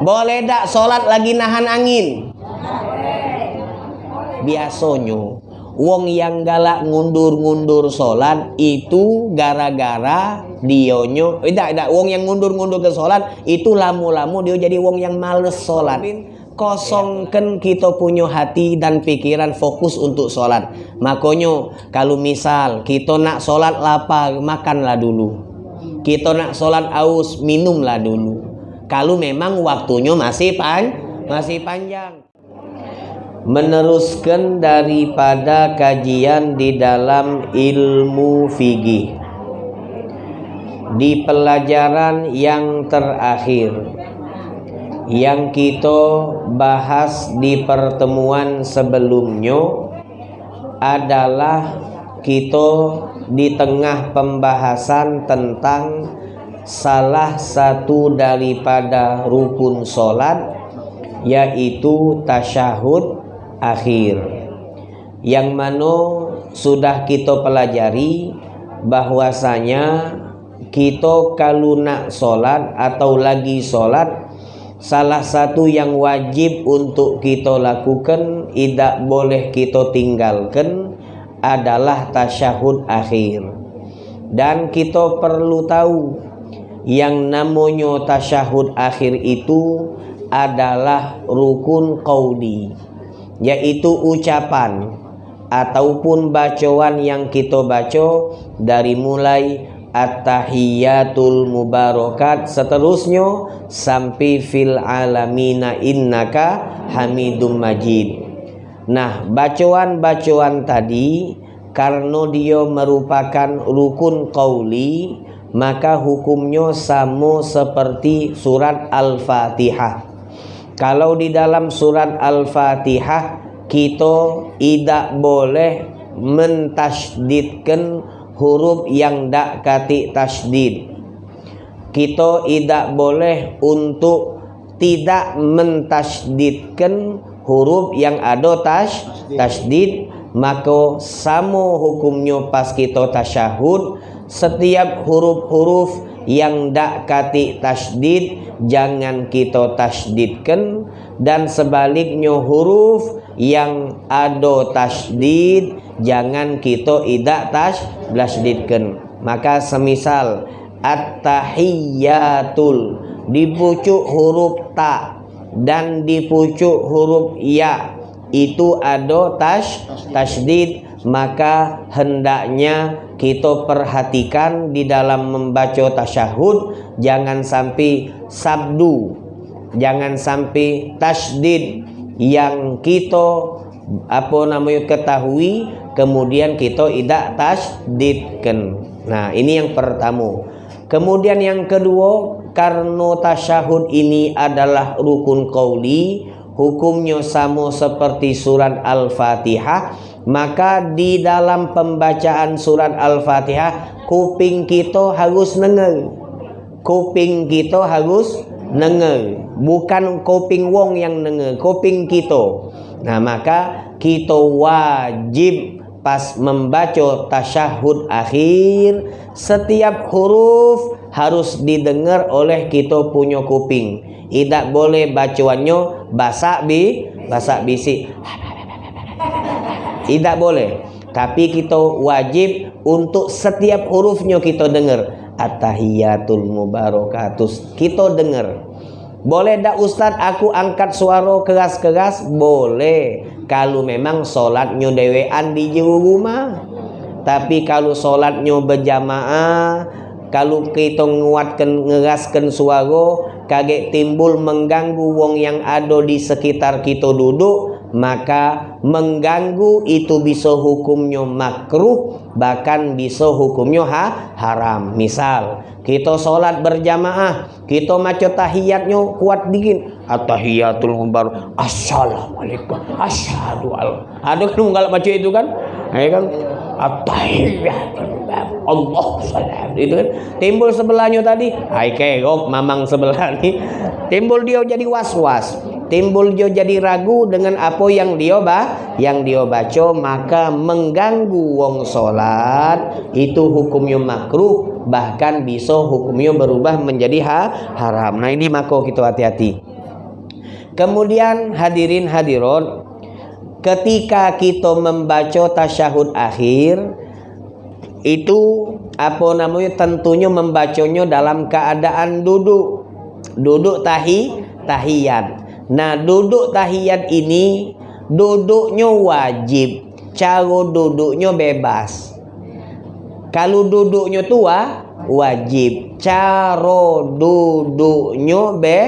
Boleh tak sholat lagi nahan angin? Biasanya Wong yang galak ngundur-ngundur sholat itu gara-gara dionyo. Tidak tidak wong yang ngundur-ngundur ke sholat itu lamu-lamu dia jadi wong yang males sholat. Kosongkan kita punya hati dan pikiran fokus untuk sholat. Makanya kalau misal kita nak sholat lapar makanlah dulu. Kita nak sholat aus minumlah dulu kalau memang waktunya masih pan masih panjang. Meneruskan daripada kajian di dalam ilmu fikih. Di pelajaran yang terakhir yang kita bahas di pertemuan sebelumnya adalah kita di tengah pembahasan tentang salah satu daripada rukun solat yaitu tasyahud akhir. Yang mana sudah kita pelajari bahwasanya kita kalau nak solat atau lagi solat salah satu yang wajib untuk kita lakukan tidak boleh kita tinggalkan adalah tasyahud akhir. Dan kita perlu tahu yang namanya tasyahud akhir itu adalah rukun qauli yaitu ucapan ataupun bacaan yang kita baca dari mulai at-tahiyatul mubarakat seterusnya sampai fil alamina innaka hamidum majid. Nah bacaan-bacaan tadi karena dia merupakan rukun qauli maka hukumnya sama seperti surat al-fatihah kalau di dalam surat Al-Fatihah kita tidak boleh mentasdidkan huruf yang tak kati tasdid. Kita tidak boleh untuk tidak mentasdidkan huruf yang ada tas tasdid maka sama hukumnya pas kita tasyahud setiap huruf-huruf yang dak kati tasdid jangan kita tasdidkan. Dan sebaliknya huruf yang ada tasdid jangan kita tidak tas tasdidkan maka semisal at-tahiyyatul dipucuk huruf ta dan dipucuk huruf ya itu ada tas tasdid. Maka hendaknya kita perhatikan di dalam membaca tasyahud. Jangan sampai sabdu. Jangan sampai tasdid yang kita apa namanya ketahui. Kemudian kita tidak tasdidkan. Nah ini yang pertama. Kemudian yang kedua karena tasyahud ini adalah rukun qauli hukumnya sama seperti surat al-fatihah maka di dalam pembacaan surat Al-Fatihah kuping kita harus dengar. Kuping kita harus dengar. Bukan kuping wong yang dengar, kuping kita. Nah, maka kita wajib pas membaca tasyahud akhir setiap huruf harus didengar oleh kita punya kuping. Tidak boleh bacaannya basak bi, basak bisik. Tidak boleh. Tapi kita wajib untuk setiap hurufnya kita dengar. At-tahiyatul mubarakatus. Kita dengar. Boleh tak Ustaz aku angkat suara keras-keras? Boleh. Kalau memang solatnya dewean di rumah. Tapi kalau solatnya berjamaah, kalau kita nguatkan ngeraskan suara, kaget timbul mengganggu wong yang ada di sekitar kita duduk, maka mengganggu itu bisa hukumnya makruh bahkan bisa hukumnya ha, haram. Misal kita sholat berjamaah kita maca tahiyatnya kuat dikit. At-tahiyatul mubar assalamualaikum. Al ada kan enggak baca itu kan? Ya kan Allah salam itu kan timbul sebelahnya tadi. Hai kegok mamang sebelah nih timbul dia jadi was-was. Timbul jo jadi ragu dengan apa yang dia bah yang dia baca maka mengganggu wong solat. Itu hukumnya makruh bahkan bisa hukumnya berubah menjadi ha, haram. Nah ini maka kita hati-hati. Kemudian hadirin hadirat ketika kita membaca tasyahud akhir itu apa namanya tentunya membacanya dalam keadaan duduk. Duduk tahi tahiyat Nah duduk tahiyat ini Duduknya wajib. Cara duduknya bebas. Kalau duduknya tua Wajib. Cara duduknya be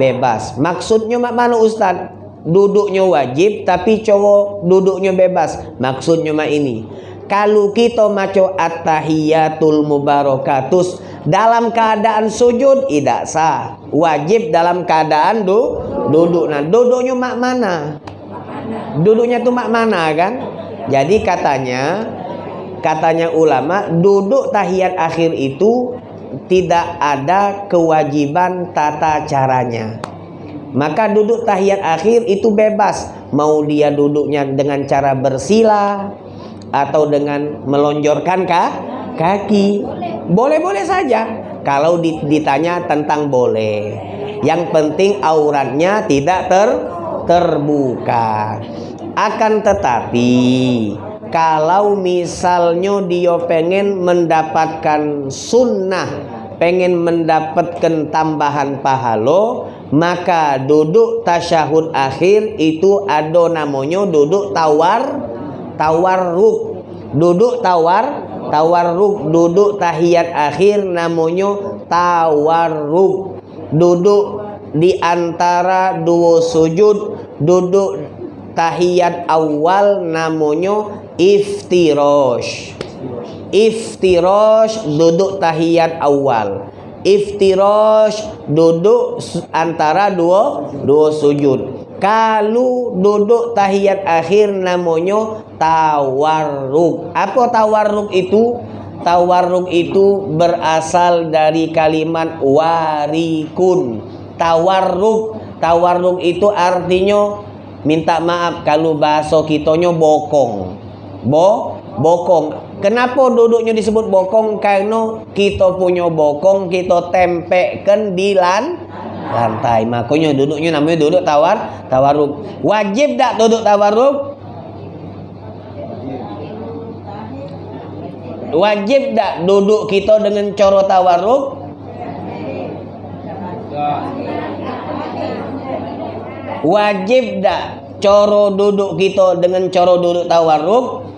bebas. Maksudnya mak mana Ustaz? Duduknya wajib Tapi cara duduknya bebas. Maksudnya mak ini. Kalau kita maco at-tahiyatul mubarakatus dalam keadaan sujud tidak sah. Wajib dalam keadaan du, duduk. Nah duduknya mak mana? Duduknya tuh mak mana kan? Jadi katanya katanya ulama duduk tahiyat akhir itu tidak ada kewajiban tata caranya maka duduk tahiyat akhir itu bebas. Mau dia duduknya dengan cara bersila atau dengan melonjorkan kah? kaki. Boleh-boleh saja. Kalau ditanya tentang boleh. Yang penting auratnya tidak ter terbuka. Akan tetapi kalau misalnya dia pengen mendapatkan sunnah pengen mendapatkan tambahan pahala maka duduk tasyahud akhir itu ada namanya duduk tawar tawar ruk duduk tawar tawarruk. Duduk tahiyat akhir namanya tawarruk. Duduk di antara dua sujud duduk tahiyat awal namanya iftirosh iftirosh duduk tahiyat awal iftirosh duduk antara dua dua sujud kalau duduk tahiyat akhir namanya tawarruk. Apa tawarruk itu? Tawarruk itu berasal dari kalimat warikun. Tawarruk, tawarruk itu artinya minta maaf kalau bahasa kitanya bokong. Bo, bokong. Kenapa duduknya disebut bokong? Karena kita punya bokong kita tempekkan di lan lantai. Makanya duduknya namanya duduk tawar tawarruk. Wajib tak duduk tawarruk? Wajib tak duduk kita dengan coro tawarruk? Wajib tak coro duduk kita dengan coro duduk tawarruk?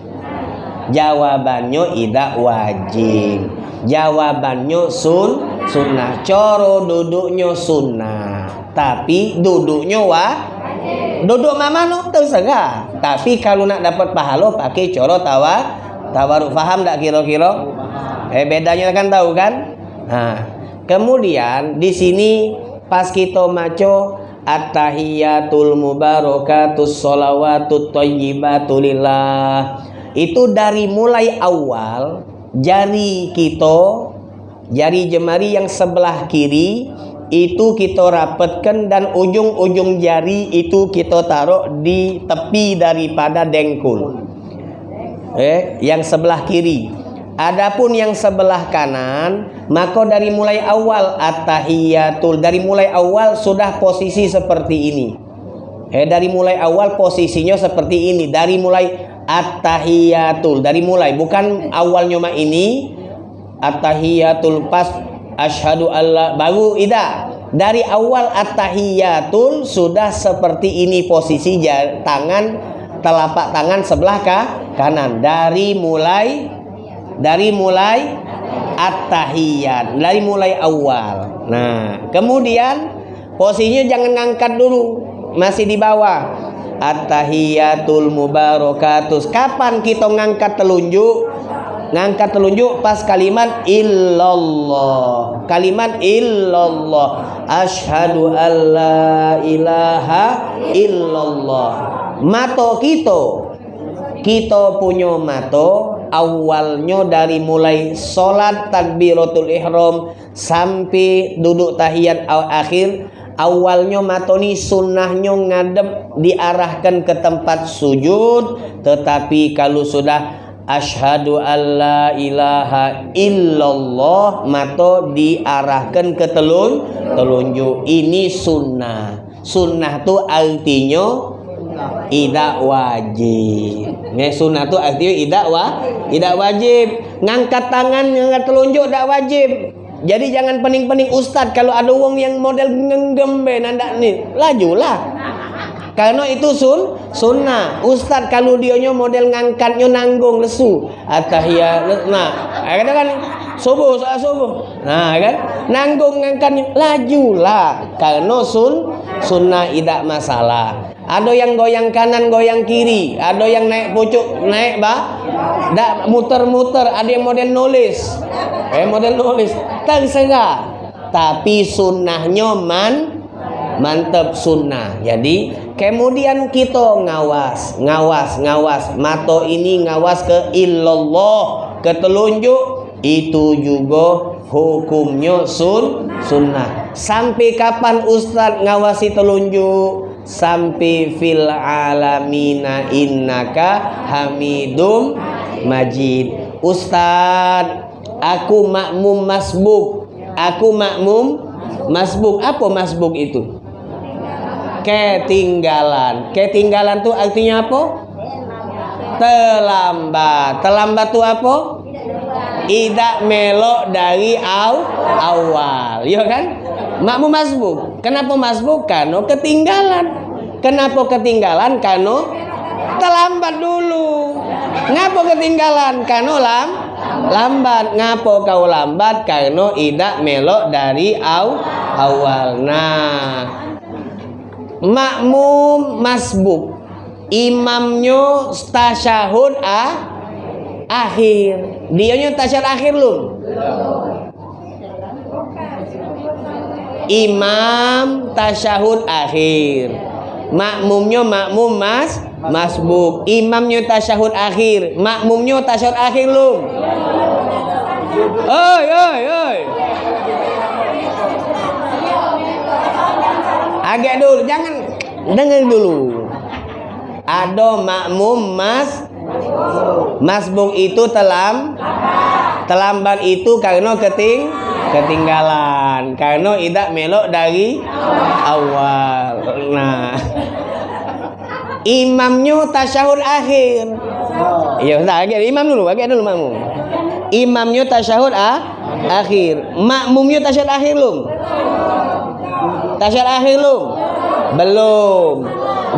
Jawabannya tidak wajib. Jawabannya sun sunnah. Coro duduknya sunnah. Tapi duduknya wa duduk mama no terserah. Tapi kalau nak dapat pahala pakai coro tawa tawaruk faham tak kira-kira? Eh bedanya kan tahu kan? Nah, kemudian di sini pas kita maco at-tahiyatul mubarakatus sholawatut thayyibatulillah itu dari mulai awal jari kita jari jemari yang sebelah kiri itu kita rapatkan dan ujung-ujung jari itu kita taruh di tepi daripada dengkul. Eh yang sebelah kiri. Adapun yang sebelah kanan maka dari mulai awal at-tahiyatul. Dari mulai awal sudah posisi seperti ini. Eh dari mulai awal posisinya seperti ini. Dari mulai at-tahiyatul. Dari mulai bukan awalnya mak ini at-tahiyatul pas asyhadu alla baru ida. Dari awal at-tahiyatul sudah seperti ini posisi tangan telapak tangan sebelah kah? kanan. Dari mulai dari mulai at-tahiyat dari mulai awal. Nah kemudian posisinya jangan ngangkat dulu masih di bawah At-tahiyatul mubarakatus. Kapan kita ngangkat telunjuk? Ngangkat telunjuk pas kalimat illallah. Kalimat illallah. Ashadu an la ilaha illallah. Mato kita. Kita punya mato awalnya dari mulai sholat takbiratul ihram sampai duduk tahiyat akhir awalnya matoni sunnahnya ngadep diarahkan ke tempat sujud. Tetapi kalau sudah Ashadu alla ilaha illallah Mato diarahkan ke telun Telunjuk. Ini sunnah. Sunnah tu artinya Tidak wajib. Ini sunnah tu artinya tidak wa, tidak wajib. Ngangkat tangan Ngangkat telunjuk tidak wajib Jadi jangan pening-pening ustad Kalau ada orang yang model ngenggembe Nanda ni Lajulah karena itu sun sunnah. Ustaz kalau dionya model ngangkatnya nanggung lesu. Atahiyat nah, ada kan subuh soal subuh. Nah, kan nanggung ngangkatnya lajulah. Karena sun sunnah tidak masalah. Ada yang goyang kanan, goyang kiri. Ada yang naik pucuk, naik bah. Dak muter-muter. Ada yang model nulis. Eh model nulis. Terserah. Tapi sunnahnya man mantap sunnah. Jadi Kemudian kita ngawas, ngawas, ngawas. Mato ini ngawas ke illallah, ke telunjuk. Itu juga hukumnya sun, sunnah. Sampai kapan Ustaz ngawasi telunjuk? Sampai fil alamina innaka hamidum majid. Ustaz, aku makmum masbuk. Aku makmum masbuk. Apa masbuk itu? ketinggalan. Ketinggalan tuh artinya apa? Terlambat. Terlambat tuh apa? Tidak melok dari aw, awal. Ya kan? Makmu masbuk. Kenapa masbuk? Karena ketinggalan. Kenapa ketinggalan? Karena terlambat dulu. Ngapa ketinggalan? Karena lam lambat. Ngapa kau lambat? Karena tidak melok dari aw, awal. Nah, makmum masbuk imamnya tasyahud ah, akhir. Dianya tasyahud akhir lu imam tasyahud akhir. Makmumnya makmum mas. Masbuk. Imamnya tasyahud akhir. Makmumnya tasyahud akhir lu oi oi oi. Agak dulu jangan dengar dulu. Ada makmum mas masbuk itu telam terlambat itu karena keting ketinggalan karena tidak melok dari awal nah imamnya tasyahud akhir ya agak imam dulu agak dulu makmum imamnya tasyahud ah, akhir makmumnya tasyahud akhir belum Tasyahud akhir belum? Belum.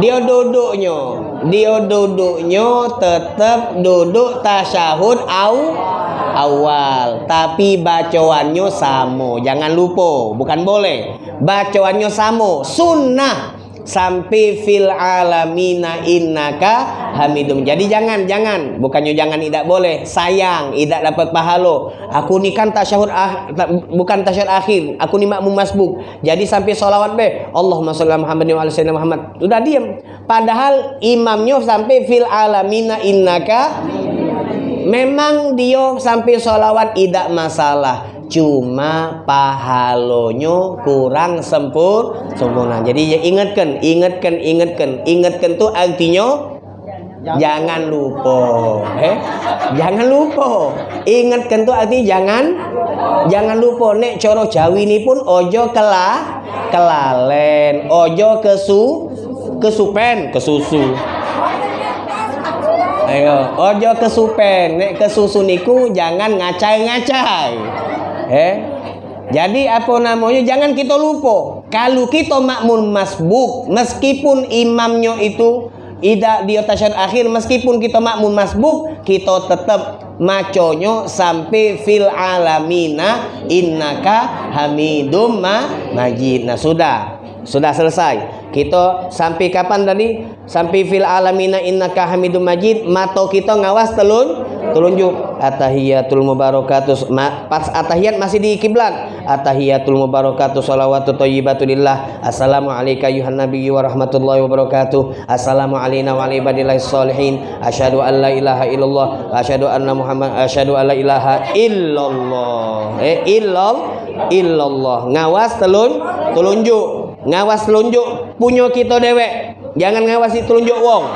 Dia duduknya. Dia duduknya tetap duduk tasyahud au awal. Tapi bacaannya sama. Jangan lupa. Bukan boleh. Bacaannya sama. Sunnah sampai fil alamina innaka hamidum. Jadi jangan jangan bukannya jangan tidak boleh, sayang tidak dapat pahala. Aku ni kan tasyahud ah, bukan tasyahud akhir, aku ni makmum masbuk. Jadi sampai solawat be, Allahumma shalli Muhammad wa ala Muhammad. Sudah diam. Padahal imamnya sampai fil alamina innaka memang dia sampai solawat tidak masalah cuma pahalonya kurang sempur sempurna. Jadi ya ingatkan ingatkan ingatkan. Ingatkan tuh artinya jangan. lupa. Eh? Jangan lupa. Ingatkan tuh arti jangan jangan lupa. Nek coro jawi ini pun ojo kelah kelalen ojo kesu kesupen kesusu. Ayo ojo kesupen. Nek kesusu niku jangan ngacai-ngacai Eh? Jadi apa namanya? Jangan kita lupa. Kalau kita makmum masbuk, meskipun imamnya itu tidak di atas akhir, meskipun kita makmum masbuk, kita tetap maconyo sampai fil alamina innaka hamidum ma majid. Nah sudah, sudah selesai. Kita sampai kapan tadi? Sampai fil alamina innaka hamidum majid. Mato kita ngawas telun telunjuk atahiyatul mubarakatus pas atahiyat masih di kiblat atahiyatul mubarakatuh salawatu thayyibatu lillah. Assalamu alayka ayuhan nabiyyu wa rahmatullahi wa barakatuh. Assalamu alayna wa ala ibadillahi salihin asyhadu an la ilaha illallah. Asyhadu anna muhammad asyhadu an la ilaha illallah. Eh illal illallah. Ngawas telun telunjuk. Ngawas telunjuk punya kita dewek. Jangan ngawasi telunjuk wong.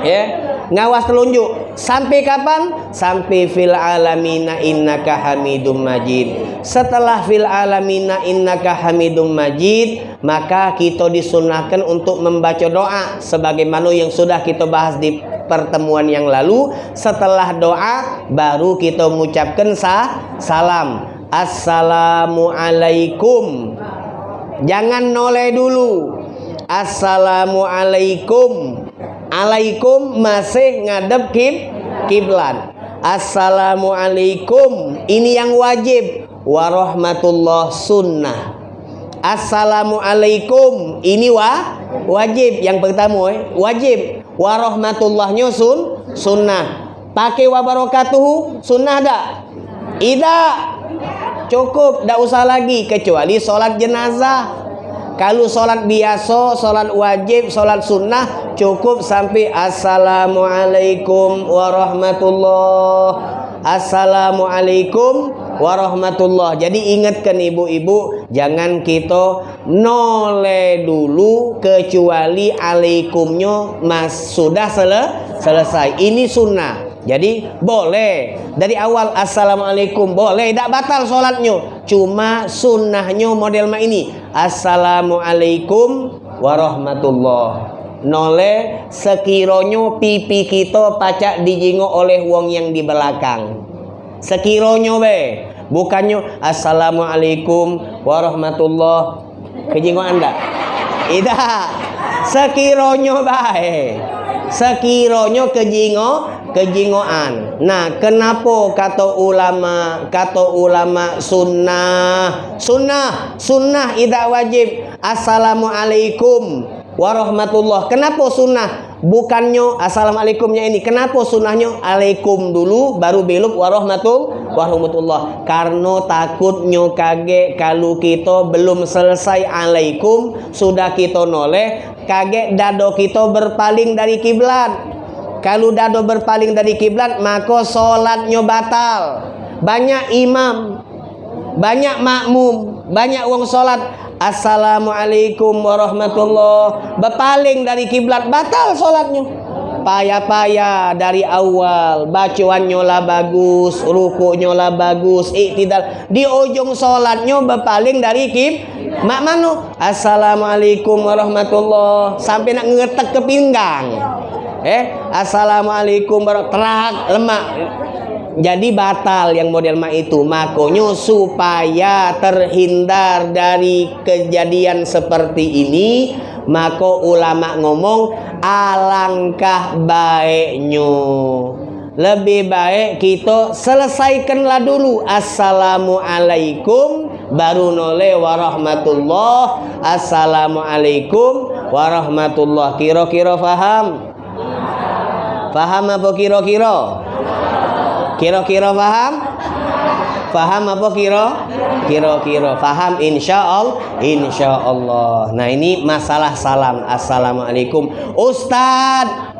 Ya ngawas telunjuk. Sampai kapan? Sampai fil alamina innaka hamidum majid. Setelah fil alamina innaka hamidum majid maka kita disunahkan untuk membaca doa sebagaimana yang sudah kita bahas di pertemuan yang lalu. Setelah doa baru kita mengucapkan sah, salam. Assalamualaikum jangan noleh dulu. Assalamualaikum alaikum masih ngadep kib kiblat. Assalamualaikum. Ini yang wajib. Warahmatullah sunnah. Assalamualaikum. Ini wa wajib. Yang pertama eh? wajib. Warahmatullahnya sun sunnah. Pakai wabarakatuh sunnah dak tidak. Cukup. Tidak usah lagi. Kecuali sholat jenazah kalau sholat biasa, sholat wajib, sholat sunnah cukup sampai Assalamualaikum warahmatullah. Assalamualaikum warahmatullah. Jadi ingatkan ibu-ibu, jangan kita noleh dulu kecuali alaikumnya mas sudah sele selesai. Ini sunnah. Jadi boleh. Dari awal assalamualaikum boleh. Tidak batal sholatnya. Cuma sunnahnya model ma ini. Assalamualaikum warahmatullah. Nole sekironyo pipi kita pacak dijingo oleh wong yang di belakang. Sekironyo be bukannya assalamualaikum warahmatullah. Kejingo anda? Tidak. Sekironyo baik sekironyo kejingo kejingoan. Nah kenapa kata ulama kata ulama sunnah? Sunnah sunnah tidak wajib. Assalamualaikum warahmatullah. Kenapa sunnah bukannya assalamualaikumnya ini kenapa sunnahnya alaikum dulu baru belok warahmatul warahmatullah. Karena takutnya kage kalau kita belum selesai alaikum sudah kita noleh kaget dado kita berpaling dari kiblat. Kalau dado berpaling dari kiblat maka solatnya batal. Banyak imam banyak makmum banyak wong solat assalamualaikum warahmatullah berpaling dari kiblat batal solatnya payah-payah dari awal bacaannya lah bagus rukuknya lah bagus iktidal di ujung solatnya berpaling dari kib Mak manu? Assalamualaikum warahmatullah. Sampai nak ngetek ke pinggang. Eh, assalamualaikum warahmatullah. lemak. Jadi batal yang model mak itu. Makonyo supaya terhindar dari kejadian seperti ini, mako ulama ngomong alangkah baiknya. Lebih baik kita selesaikanlah dulu. Assalamualaikum baru nole warahmatullah. Assalamualaikum warahmatullah. Kira-kira faham? Faham apa kira-kira kira-kira faham? Faham apa kira? Kira-kira. Faham? Insya Allah insya Allah nah ini masalah salam. Assalamualaikum. Ustadz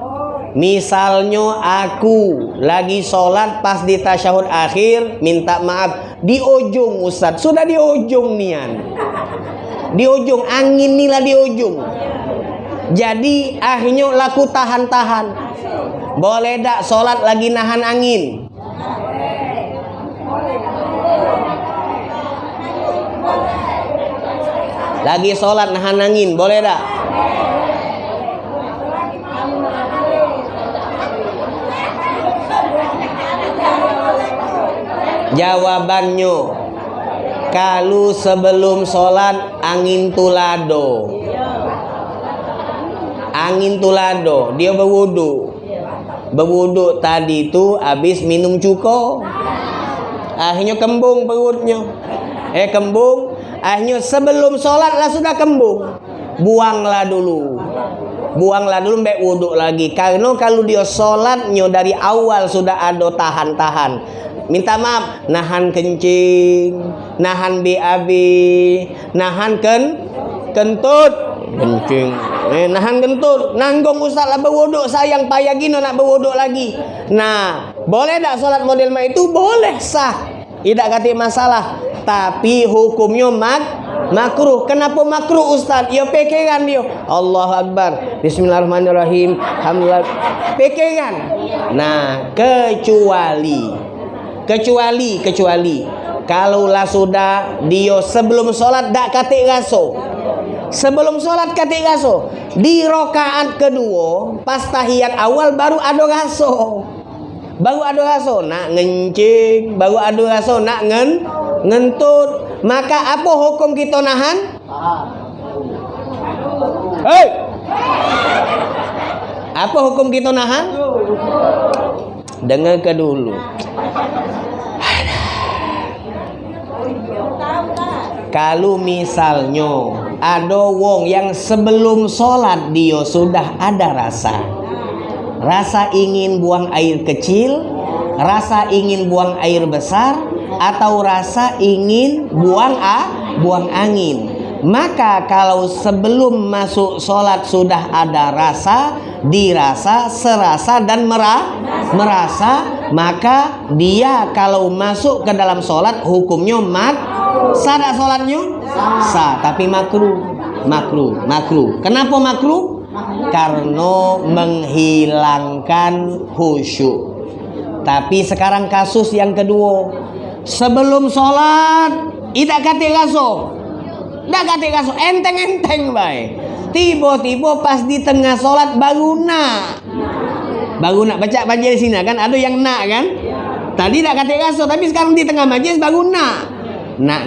Misalnya aku lagi sholat pas di tasyahud akhir minta maaf. Di ujung Ustaz. Sudah di ujung nian. Di ujung. Angin nila di ujung. Jadi akhirnya laku tahan-tahan. Boleh tak sholat lagi nahan angin lagi sholat nahan angin boleh tak? Jawabannya kalau sebelum sholat angin tulado. Angin tulado dia berwudu berwudu tadi itu habis minum cuko. Akhirnya kembung perutnya. Eh kembung. Akhirnya sebelum sholat lah sudah kembung. Buanglah dulu. Buanglah dulu mbak wudhu lagi. Karena kalau dia sholatnya dari awal sudah ada tahan-tahan. Minta maaf nahan kencing nahan BAB nahan ken kentut. Kencing eh, nahan kentut. Nanggung ustaz lah berwuduk. Sayang payah gini nak berwuduk lagi. Nah boleh tak solat model itu? Boleh sah. Tidak kata masalah. Tapi hukumnya mak makruh. Kenapa makruh Ustaz? Ya pekeran dia. Allah Akbar. Bismillahirrahmanirrahim. Alhamdulillah. Pekeran. Nah kecuali. Kecuali kecuali. Kalaulah sudah dia sebelum sholat dak katik raso sebelum sholat katik raso di rokaat kedua pas tahiyat awal baru ada raso baru ada raso nak ngencing baru ada raso nak ngen ngentut. Maka apa hukum kita nahan? Hei! Apa hukum kita nahan? Dengar ke dulu. Kalau misalnya ada wong yang sebelum sholat dia sudah ada rasa rasa ingin buang air kecil, rasa ingin buang air besar, atau rasa ingin buang a, buang angin. Maka kalau sebelum masuk sholat sudah ada rasa, dirasa, serasa dan merah, merasa, maka dia kalau masuk ke dalam sholat hukumnya mak, sah sholatnya? Sah, tapi makruh, makruh, makruh. Kenapa makruh? karena menghilangkan khusyuk. Tapi sekarang kasus yang kedua, sebelum sholat tidak kate kaso, tidak kate kaso, enteng-enteng baik. Tiba-tiba pas di tengah sholat baru nak, baru nak baca majelis sini kan, ada yang nak kan? Tadi tidak kate kaso, tapi sekarang di tengah majelis baru nak, nak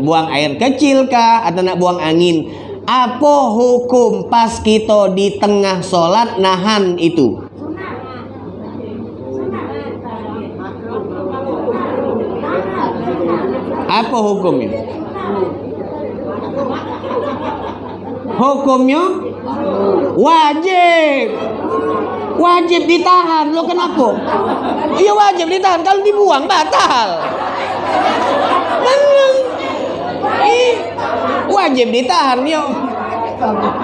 buang air kecil kah atau nak buang angin apa hukum pas kita di tengah sholat nahan itu? Apa hukumnya? Hukumnya wajib. Wajib ditahan. Lo kenapa? Iya wajib ditahan. Kalau dibuang batal. Wajib ditahan yuk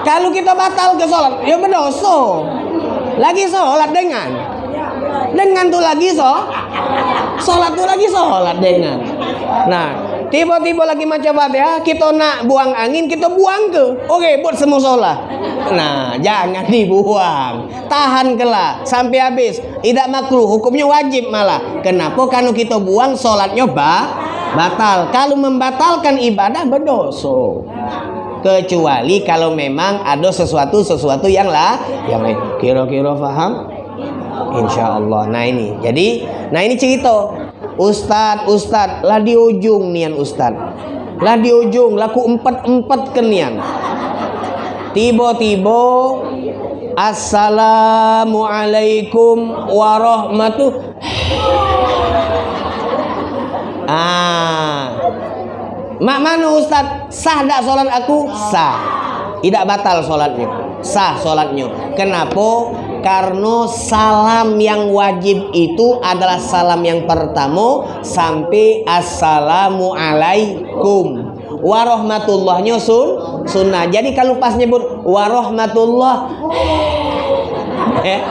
kalau kita batal ke sholat ya berdosa. Lagi sholat dengan. Dengan tuh lagi so sholat tuh lagi sholat dengan. Nah tiba-tiba lagi macam ya? Kita nak buang angin kita buang ke. Oke buat semua sholat. Nah jangan dibuang. Tahan kelah sampai habis. Tidak makruh hukumnya wajib malah. Kenapa? Kalau kita buang sholatnya bah batal. Kalau membatalkan ibadah berdosa. Kecuali kalau memang ada sesuatu sesuatu yang lah yang lain. Kira-kira faham? Insya Allah. Nah ini. Jadi, nah ini cerita. Ustad, Ustad, lah di ujung nian Ustad. Lah di ujung, laku empat empat kenian. Tiba-tiba Assalamualaikum warahmatullahi Ah. Mak mana Ustaz? Sah tak solat aku? Sah. Tidak batal solatnya. Sah solatnya. Kenapa? Karena salam yang wajib itu adalah salam yang pertama sampai assalamu alaikum warahmatullahnya sun sunnah. Jadi kalau pas nyebut warahmatullah eh,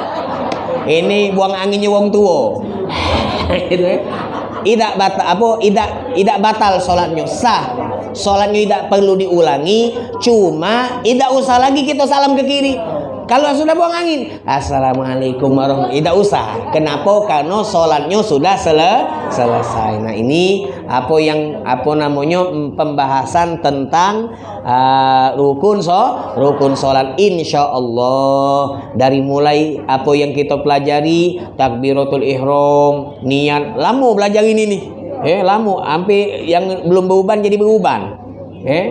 ini buang anginnya wong tua. gitu ya tidak batal apa tidak tidak batal sholatnya sah. Sholatnya tidak perlu diulangi cuma tidak usah lagi kita salam ke kiri kalau sudah buang angin, Assalamualaikum warahmatullahi Tidak usah. Kenapa? Karena sholatnya sudah sele selesai. Nah ini apa yang apa namanya pembahasan tentang uh, rukun so rukun sholat. Insya Allah dari mulai apa yang kita pelajari takbiratul ihram, niat. Lama belajar ini nih. Eh, lama. Sampai yang belum beruban jadi beruban. Eh?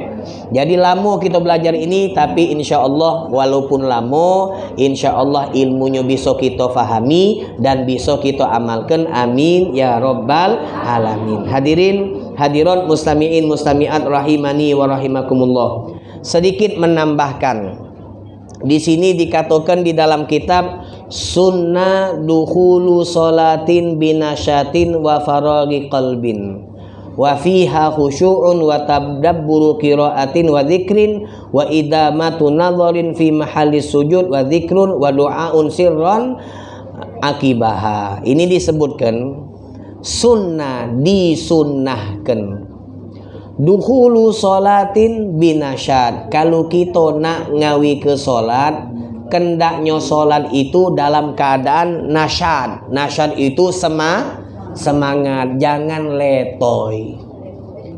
Jadi lama kita belajar ini tapi insya Allah walaupun lama insya Allah ilmunya bisa kita fahami dan bisa kita amalkan. Amin ya robbal alamin. Hadirin hadirat mustamiin mustamiat rahimani wa rahimakumullah. Sedikit menambahkan. Di sini dikatakan di dalam kitab sunnah duhulu solatin binasyatin wa faragi qalbin wa fiha khusyu'un wa tadabburu qiraatin wa dzikrin wa idamatu nadharin fi mahalli sujud wa dzikrun wa du'aun sirran akibaha. Ini disebutkan sunnah disunnahkan. Dukhulu solatin binasyad kalau kita nak ngawi ke solat kendaknya solat itu dalam keadaan nasyad nasyad itu sema semangat jangan letoy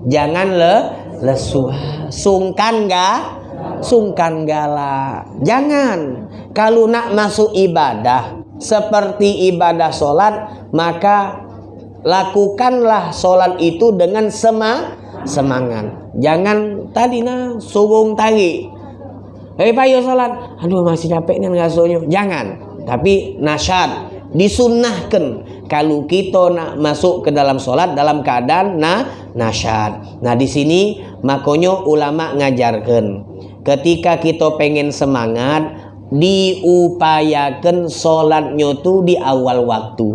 jangan le lesu sungkan ga sungkan gala jangan kalau nak masuk ibadah seperti ibadah solat maka lakukanlah solat itu dengan sema semangat. Jangan tadi nah subung tadi. Hei payo salat. Aduh masih capek nih ngasuhnya. Jangan. Tapi nasyad disunnahkan kalau kita nak masuk ke dalam solat dalam keadaan na nasyad. Nah di sini makanya ulama ngajarkan ketika kita pengen semangat diupayakan solatnya tuh di awal waktu.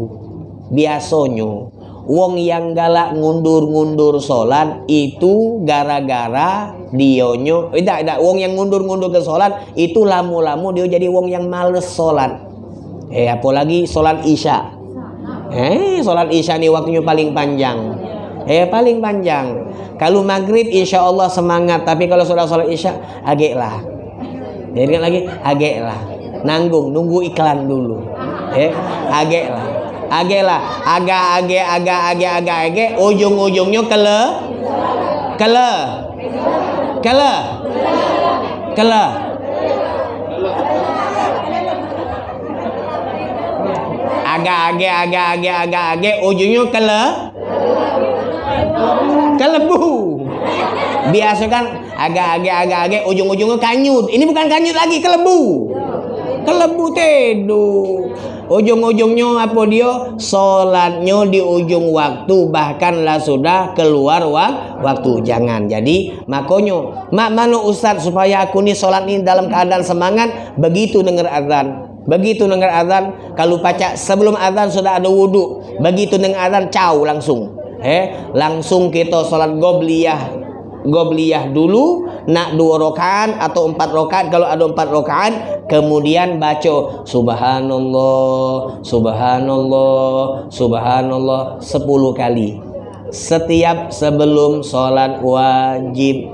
Biasanya wong yang galak ngundur-ngundur sholat itu gara-gara dionyo eh, tidak tidak. Wong yang ngundur-ngundur ke sholat itu lamu-lamu dia jadi wong yang males sholat eh apalagi sholat isya eh sholat isya ini waktunya paling panjang. Eh paling panjang. Kalau maghrib insya Allah semangat. Tapi kalau sudah sholat isya agak lah jadi lagi agak lah nanggung nunggu iklan dulu. Eh agak lah age lah agak age agak age agak age ujung-ujungnya kele. Kele. Kele. Kele. agak age agak age agak age ujungnya kele. Kelebu. Biasa kan agak age agak age ujung-ujungnya kanyut. Ini bukan kanyut lagi kelebu. Kelebu tedu ujung-ujungnya apa dia? Sholatnya di ujung waktu. Bahkanlah sudah keluar waktu. Jangan. Jadi makanya mak mana ustaz supaya aku nih sholat ini dalam keadaan semangat begitu dengar azan begitu dengar azan kalau baca sebelum azan sudah ada wudhu begitu dengar azan caw langsung. Eh langsung kita sholat gobliyah. Gobliyah dulu nak dua rokaan atau empat rokaan kalau ada empat rokaan kemudian baca subhanallah subhanallah subhanallah. Sepuluh kali. Setiap sebelum sholat wajib.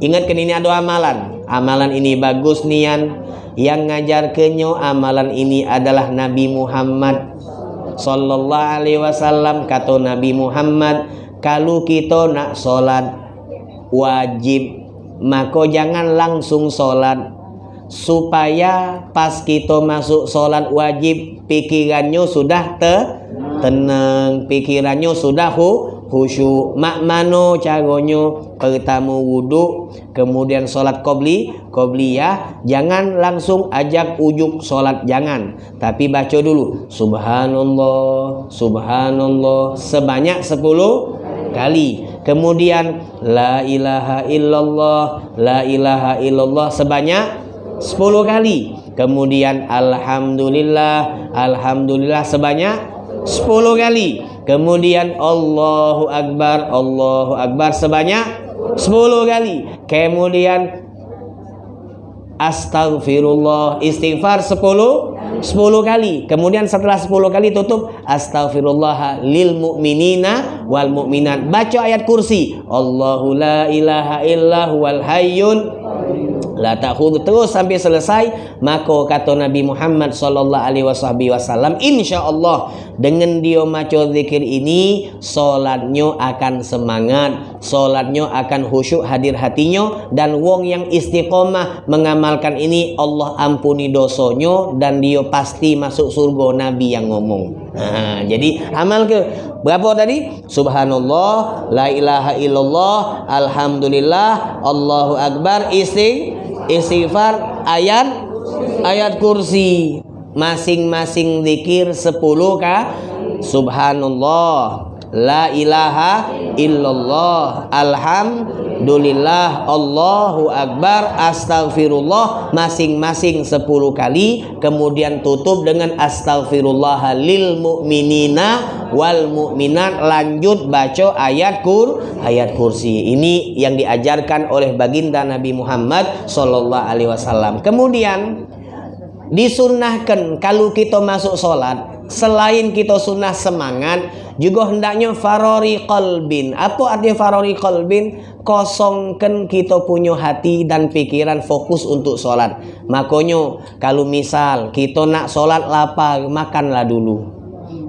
Ingatkan ini ada amalan. Amalan ini bagus nian yang ngajar kenyo amalan ini adalah Nabi Muhammad. Sallallahu alaihi wasallam kata Nabi Muhammad kalau kita nak sholat wajib. Maka jangan langsung sholat. Supaya pas kita masuk sholat wajib pikirannya sudah te tenang pikirannya sudah hu khusyuk mak mano cagonyo pertama wudhu kemudian sholat qobli qobliyah jangan langsung ajak ujuk sholat jangan. Tapi baca dulu subhanallah subhanallah sebanyak 10 kali. Kemudian la ilaha illallah la ilaha illallah sebanyak 10 kali. Kemudian alhamdulillah alhamdulillah sebanyak 10 kali kemudian Allahu akbar Allahu akbar sebanyak 10 kali kemudian Astaghfirullah istighfar 10 10 kali. Kemudian setelah 10 kali tutup astaghfirullah lil mu'minina wal mu'minat. Baca ayat kursi. Allahu la ilaha illa huwal hayyul la ta'khudhu. Terus sampai selesai maka kata Nabi Muhammad sallallahu alaihi wasallam insyaallah dengan dia maca zikir ini salatnya akan semangat salatnya akan khusyuk hadir hatinya dan wong yang istiqomah mengamalkan ini Allah ampuni dosanya dan dia pasti masuk surga. Nabi yang ngomong. Nah, jadi amal ke? Berapa tadi? Subhanallah la ilaha illallah alhamdulillah Allahu akbar istighfar istighfar ayat ayat kursi. Masing-masing zikir 10 kah subhanallah la ilaha illallah alhamdulillah Allahu akbar astagfirullah masing-masing 10 kali kemudian tutup dengan astagfirullah lil mu'minina wal mu'minat lanjut baca ayat kur ayat kursi. Ini yang diajarkan oleh baginda Nabi Muhammad sallallahu alaihi wasallam. Kemudian Disunahkan kalau kita masuk solat, selain kita sunnah semangat, juga hendaknya farori kolbin. Apa artinya farori kolbin? Kosongkan kita punya hati dan pikiran fokus untuk solat. Makanya kalau misal kita nak solat lapar, makanlah dulu.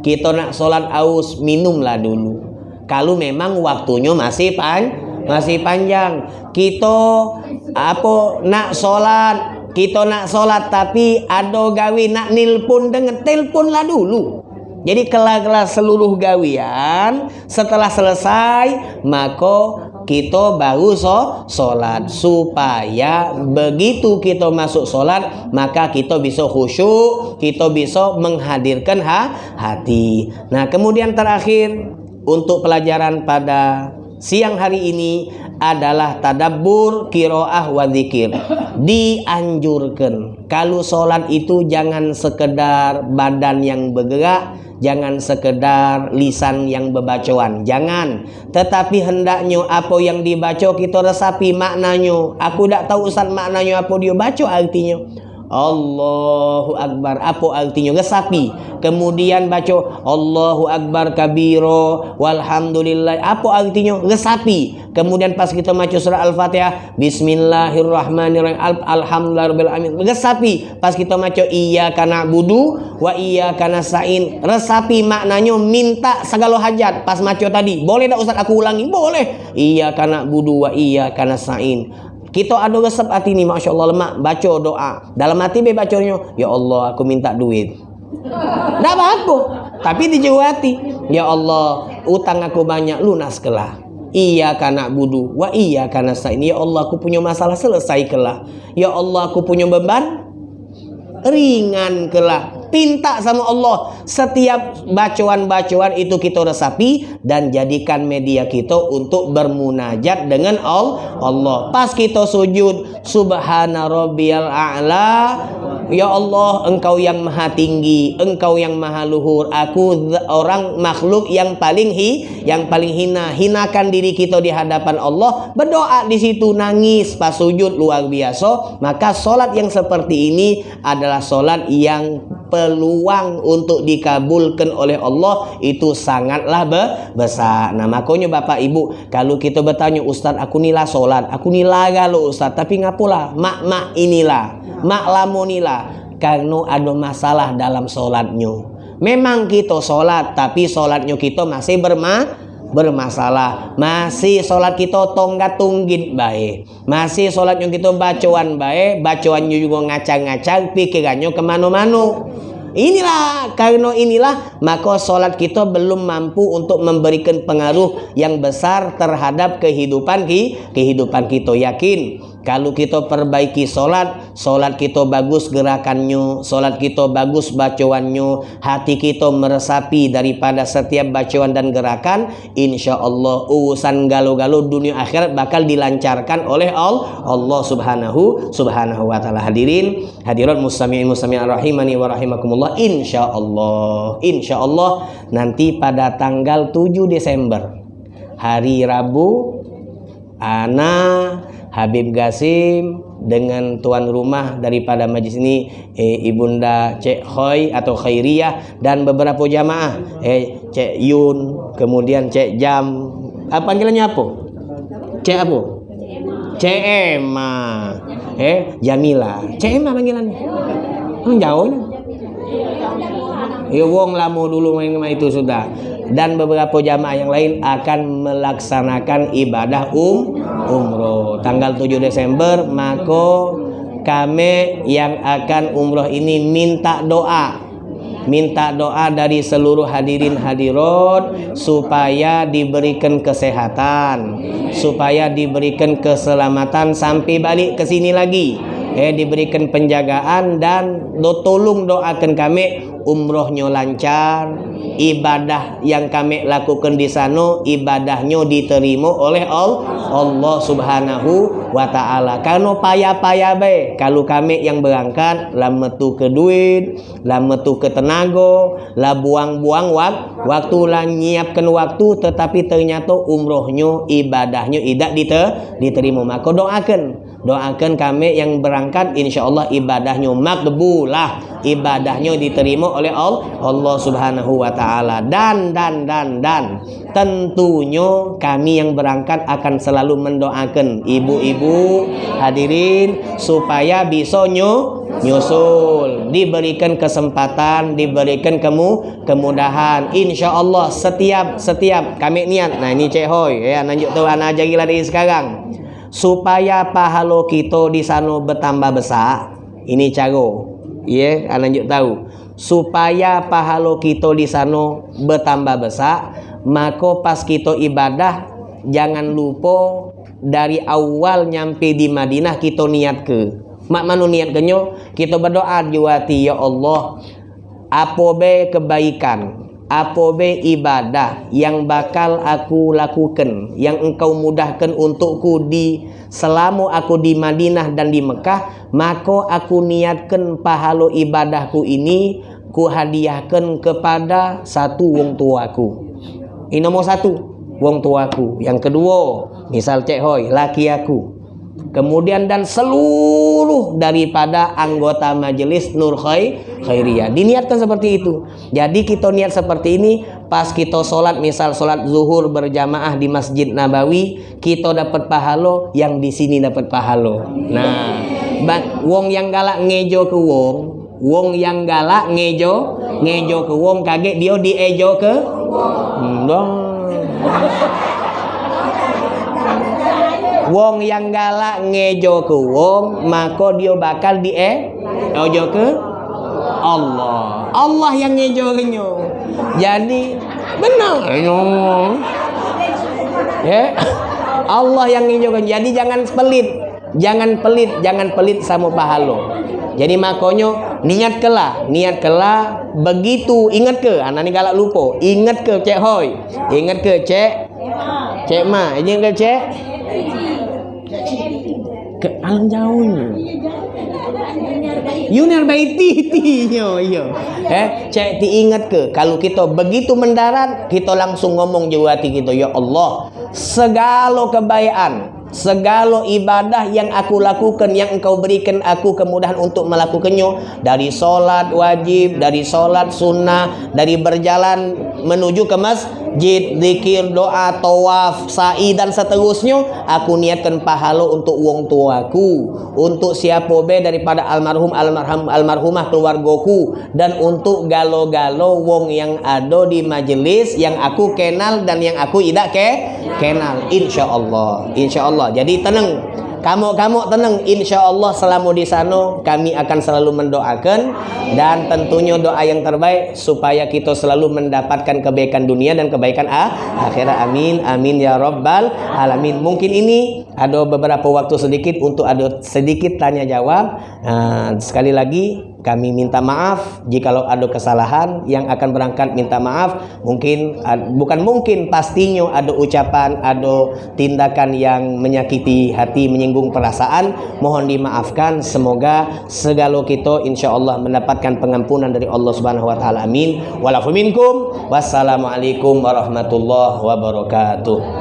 Kita nak solat aus, minumlah dulu. Kalau memang waktunya masih pan, masih panjang. Kita apa nak solat kita nak solat tapi ada gawi nak nilpun dengan teleponlah dulu. Jadi kelar-kelar seluruh gawian setelah selesai maka kita baru so solat supaya begitu kita masuk solat maka kita bisa khusyuk kita bisa menghadirkan ha hati nah kemudian terakhir untuk pelajaran pada siang hari ini adalah tadabbur kiroah wa zikir dianjurkan. Kalau sholat itu jangan sekedar badan yang bergerak jangan sekedar lisan yang berbacaan jangan. Tetapi hendaknya apa yang dibaca kita resapi maknanya. Aku tak tahu Ustaz maknanya apa dia baca artinya Allahu Akbar. Apa artinya? Resapi kemudian baca Allahu Akbar kabiro walhamdulillah. Apa artinya? Resapi kemudian pas kita baca surah Al-Fatihah Bismillahirrahmanirrahim. Alhamdulillahirrahmanirrahim resapi pas kita baca iya karena budu wa iya karena sain resapi maknanya minta segala hajat. Pas baca tadi boleh tak Ustaz? Aku ulangi. Boleh. Iya karena budu wa iya karena sain kita ada resep hati ni Masya Allah lemak. Baca doa. Dalam hati be bacanya Ya Allah aku minta duit. Tak apa-apa Tapi di hati Ya Allah Utang aku banyak lunas kelah. Iya karena budu. Wa iya karena sain. Ya Allah aku punya masalah selesai kelah. Ya Allah aku punya beban Ringan kelah Pinta sama Allah setiap bacaan-bacaan itu kita resapi dan jadikan media kita untuk bermunajat dengan Allah. Pas kita sujud subhana rabbiyal a'la Ya Allah, engkau yang maha tinggi, engkau yang maha luhur. Aku orang makhluk yang paling hi, yang paling hina. Hinakan diri kita di hadapan Allah. Berdoa di situ nangis pas sujud luar biasa. Maka solat yang seperti ini adalah solat yang peluang untuk dikabulkan oleh Allah itu sangatlah besar. Nah makanya Bapak Ibu kalau kita bertanya Ustaz aku nila solat, aku nila kalau Ustaz tapi ngapulah mak mak inilah, mak lamunilah karena ada masalah dalam solatnya. Memang kita solat tapi solatnya kita masih berma bermasalah masih sholat kita tonggat tunggit baik masih sholatnya kita bacaan baik bacaannya juga ngacang-ngacang pikirannya ke mana-mana Inilah karena inilah maka solat kita belum mampu untuk memberikan pengaruh yang besar terhadap kehidupan kehidupan kita. Yakin kalau kita perbaiki solat, solat kita bagus gerakannya, solat kita bagus bacaannya, hati kita meresapi daripada setiap bacaan dan gerakan, insya Allah urusan galau-galau dunia akhirat bakal dilancarkan oleh Allah, Allah Subhanahu Subhanahu Wa Taala. Hadirin, hadirat muslimin muslimin rahimani wa rahimakumullah, insya Allah, insya Allah nanti pada tanggal 7 Desember hari Rabu, Ana Habib Gasim dengan tuan rumah daripada majlis ini eh, Ibunda Cek Khoi atau Khairiyah dan beberapa jamaah eh, Cek Yun kemudian Cek Jam. Apa panggilannya apa? Cek apa? Cek Emma. Eh Jamila. Cek Emma panggilannya? Oh, jauh Ya wong lamo dulu main itu sudah. Dan beberapa jamaah yang lain akan melaksanakan ibadah um umroh. Tanggal 7 Desember maka kami yang akan umroh ini minta doa. Minta doa dari seluruh hadirin hadirat supaya diberikan kesehatan supaya diberikan keselamatan sampai balik ke sini lagi eh diberikan penjagaan dan do tolong doakan kami. Umrohnya lancar ibadah yang kami lakukan di sana ibadahnya diterima oleh Allah Subhanahu wa taala. Karena payah-payah be kalau kami yang berangkat lah metu ke duit lah metu ke tenaga lah buang-buang wak, waktu lah nyiapkan waktu tetapi ternyata umrohnya ibadahnya tidak diterima. Maka doakan doakan kami yang berangkat insya Allah ibadahnya makbulah. Ibadahnya diterima oleh Allah Subhanahu wa taala. Dan dan dan dan tentunya kami yang berangkat akan selalu mendoakan ibu-ibu hadirin supaya bisa nyu nyusul. Diberikan kesempatan diberikan kemu kemudahan. Insya Allah setiap setiap kami niat. Nah ini cehoy ya lanjut tuh anak ajari lagi sekarang supaya pahala kita di sana bertambah besar. Ini cara. Ya yeah, lanjut tahu. Supaya pahala kita di sana bertambah besar maka pas kita ibadah jangan lupa dari awal nyampe di Madinah kita niat ke. Mak manu niat kenyo kita berdoa juati ya Allah apa be kebaikan apa be ibadah yang bakal aku lakukan yang engkau mudahkan untukku di selama aku di Madinah dan di Mekah maka aku niatkan pahala ibadahku ini ku hadiahkan kepada satu wong tuaku. Ini nomor satu wong tuaku. Yang kedua misal cek hoy laki aku kemudian dan seluruh daripada anggota majelis Nur Khairiyah. Diniatkan seperti itu. Jadi kita niat seperti ini pas kita sholat misal sholat zuhur berjamaah di Masjid Nabawi kita dapat pahala yang di sini dapat pahala. Nah wong yang galak ngejo ke wong wong yang galak ngejo ngejo ke wong kaget dia diejo ke hmm, wong yang galak ngejo ke wong maka dia bakal di eh ojo ke Allah. Allah yang ngejo kenyo jadi benar. Ya. Allah yang ngejo kenyo jadi jangan pelit. Jangan pelit jangan pelit sama pahalo jadi makonyo niat kelah niat kelah begitu. Ingat ke? Anak ni galak lupa. Ingat ke cek hoy ingat ke cek? Cek ma. Ingat ke cek ke alam jauhnya Yunar baiti yo yo. Eh, cek diingat ke kalau kita begitu mendarat kita langsung ngomong jauh hati kita ya Allah segala kebaikan segala ibadah yang aku lakukan yang engkau berikan aku kemudahan untuk melakukannya dari solat wajib dari solat sunnah dari berjalan menuju ke masjid zikir doa tawaf sa'i dan seterusnya aku niatkan pahala untuk wong tuaku untuk siapa be daripada almarhum almarhum almarhumah keluargaku dan untuk galo-galo wong yang ada di majelis yang aku kenal dan yang aku tidak ke kenal insyaallah insyaallah Allah. Jadi tenang. Kamu-kamu tenang. Insya Allah selama di sana kami akan selalu mendoakan dan tentunya doa yang terbaik supaya kita selalu mendapatkan kebaikan dunia dan kebaikan akhirat. Amin. Amin ya rabbal alamin. Mungkin ini ada beberapa waktu sedikit untuk ada sedikit tanya jawab. Nah, sekali lagi kami minta maaf jikalau ada kesalahan yang akan berangkat minta maaf. Mungkin bukan mungkin pastinya ada ucapan ada tindakan yang menyakiti hati menyinggung perasaan. Mohon dimaafkan. Semoga segala kita insyaallah mendapatkan pengampunan dari Allah Subhanahu wa taala. Amin. Walafu wassalamualaikum warahmatullahi wabarakatuh